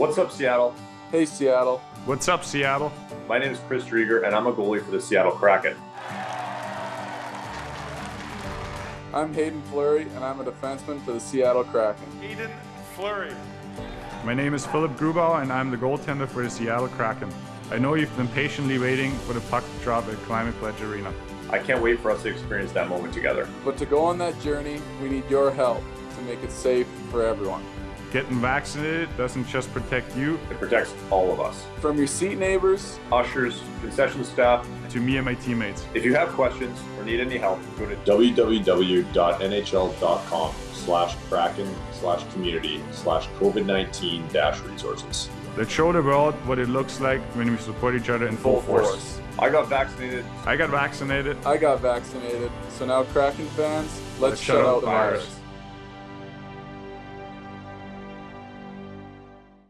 What's up, Seattle? Hey, Seattle. What's up, Seattle? My name is Chris Driedger, and I'm a goalie for the Seattle Kraken. I'm Hayden Fleury, and I'm a defenseman for the Seattle Kraken. Hayden Fleury. My name is Philipp Grubauer, and I'm the goaltender for the Seattle Kraken. I know you've been patiently waiting for the puck to drop at Climate Pledge Arena. I can't wait for us to experience that moment together. But to go on that journey, we need your help to make it safe for everyone. Getting vaccinated doesn't just protect you, It protects all of us. From your seat neighbors, Ushers, concession staff. to me and my teammates. If you have questions or need any help, go to www.nhl.com slash kraken slash community slash COVID-19 dash resources. Let's show the world what it looks like when we support each other in full, full force. I got vaccinated. I got vaccinated. I got vaccinated, so now Kraken fans, let's, shut, out the virus.